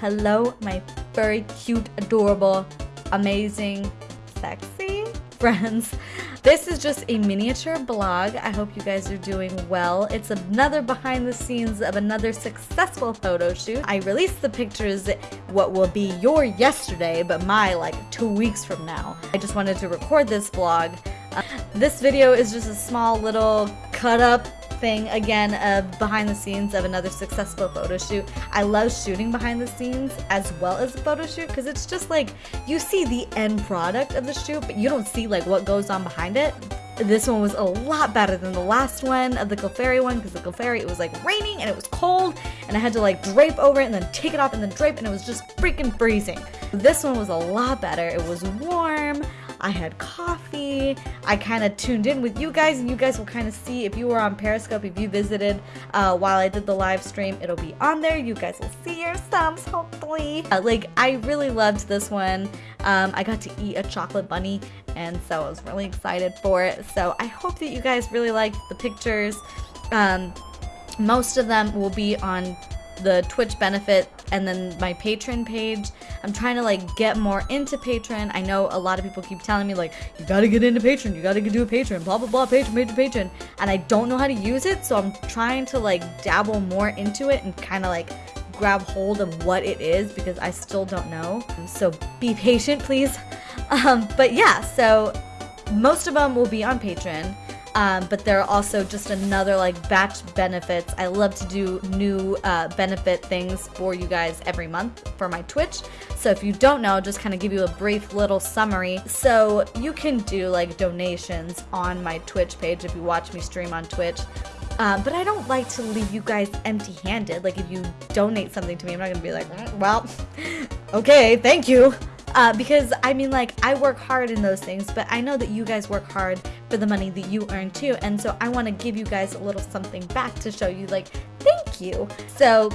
Hello, my very cute, adorable, amazing, sexy friends. This is just a miniature blog. I hope you guys are doing well. It's another behind the scenes of another successful photo shoot. I released the pictures what will be your yesterday, but my like two weeks from now. I just wanted to record this vlog. Uh, this video is just a small little cut up thing again of behind the scenes of another successful photo shoot. I love shooting behind the scenes as well as a photo shoot because it's just like you see the end product of the shoot but you don't see like what goes on behind it. This one was a lot better than the last one of the Clefairy one because the Clefairy it was like raining and it was cold and I had to like drape over it and then take it off and then drape and it was just freaking freezing. This one was a lot better. It was warm. I had coffee. I kind of tuned in with you guys, and you guys will kind of see if you were on Periscope, if you visited uh, while I did the live stream, it'll be on there. You guys will see your subs, hopefully. Uh, like, I really loved this one. Um, I got to eat a chocolate bunny, and so I was really excited for it. So I hope that you guys really liked the pictures. Um, most of them will be on the Twitch benefit and then my Patreon page. I'm trying to like get more into Patreon. I know a lot of people keep telling me like, you gotta get into Patreon, you gotta do a Patreon, blah blah blah, Patreon, Patreon, Patreon. And I don't know how to use it, so I'm trying to like dabble more into it and kind of like grab hold of what it is because I still don't know. So be patient, please. Um, but yeah, so most of them will be on Patreon. Um, but there are also just another like batch benefits. I love to do new uh, benefit things for you guys every month for my Twitch. So if you don't know, just kind of give you a brief little summary. So you can do like donations on my Twitch page if you watch me stream on Twitch. Um, but I don't like to leave you guys empty handed. Like, if you donate something to me, I'm not gonna be like, well, okay, thank you. Uh, because I mean, like, I work hard in those things, but I know that you guys work hard for the money that you earn too. And so I want to give you guys a little something back to show you, like, thank you. So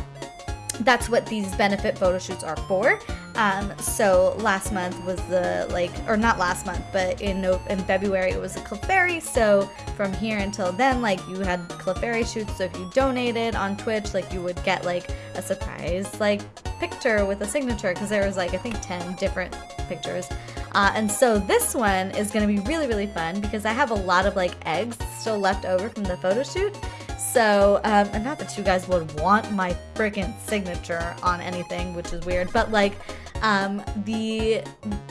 that's what these benefit photo shoots are for. Um, so last month was the like, or not last month, but in in February it was a Clefairy. So from here until then, like you had Clefairy shoots. So if you donated on Twitch, like you would get like a surprise like picture with a signature because there was like I think 10 different pictures. Uh, and so this one is going to be really really fun because I have a lot of like eggs still left over from the photo shoot. So, um, and not that you guys would want my freaking signature on anything, which is weird, but like, um, the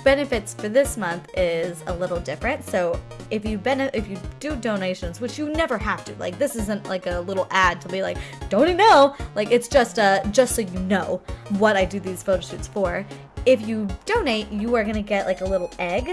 benefits for this month is a little different. So if you if you do donations, which you never have to, like this isn't like a little ad to be like, donate know? Like it's just uh, just so you know what I do these photo shoots for. If you donate, you are gonna get like a little egg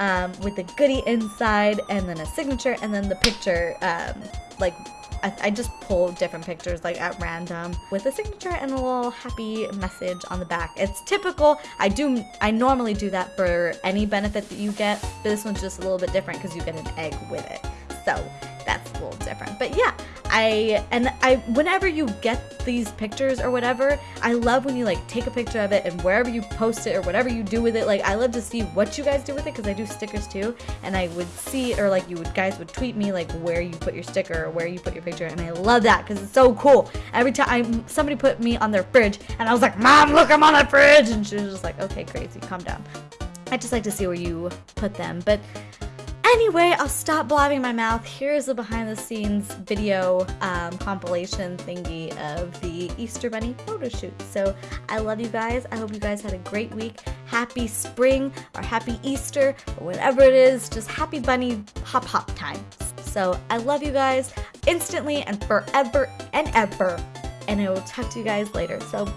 um, with a goodie inside, and then a signature, and then the picture, um, like I, just pull different pictures like at random with a signature and a little happy message on the back. It's typical. I do. I normally do that for any benefit that you get. But this one's just a little bit different because you get an egg with it. So that's a little different. But yeah, I and I whenever you get these pictures or whatever, I love when you like take a picture of it and wherever you post it or whatever you do with it, like I love to see what you guys do with it because I do stickers too, and I would see or like you would guys would tweet me like where you put your sticker or where you put your picture, and I love that because it's so cool. Every time somebody put me on their fridge, and I was like, Mom, look, I'm on the fridge, and she was just like, Okay, crazy, calm down. I just like to see where you put them, but Anyway, I'll stop blabbing my mouth. Here's a behind the scenes video um, compilation thingy of the Easter Bunny photo shoot. So I love you guys. I hope you guys had a great week. Happy spring or happy Easter or whatever it is. Just happy bunny hop hop time. So I love you guys instantly and forever and ever. And I will talk to you guys later. So